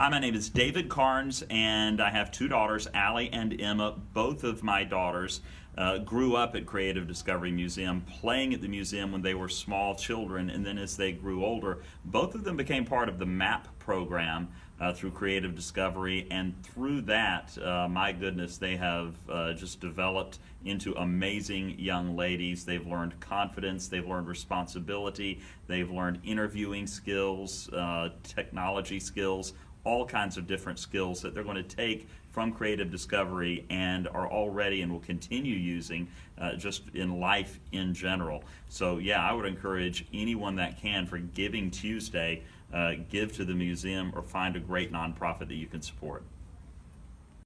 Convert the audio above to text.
Hi, my name is David Carnes, and I have two daughters, Allie and Emma. Both of my daughters uh, grew up at Creative Discovery Museum, playing at the museum when they were small children, and then as they grew older, both of them became part of the MAP program uh, through Creative Discovery, and through that, uh, my goodness, they have uh, just developed into amazing young ladies. They've learned confidence, they've learned responsibility, they've learned interviewing skills, uh, technology skills, all kinds of different skills that they're going to take from creative discovery and are already and will continue using uh, just in life in general. So yeah, I would encourage anyone that can for Giving Tuesday, uh, give to the museum or find a great nonprofit that you can support.